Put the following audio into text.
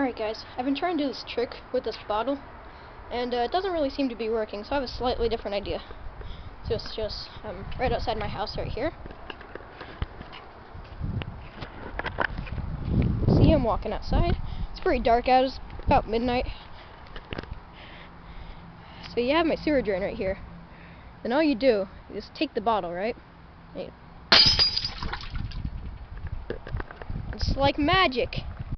Alright guys, I've been trying to do this trick with this bottle, and uh, it doesn't really seem to be working, so I have a slightly different idea. So it's just um, right outside my house right here. See I'm walking outside. It's pretty dark out, it's about midnight. So you have my sewer drain right here. Then all you do is take the bottle, right? It's like magic.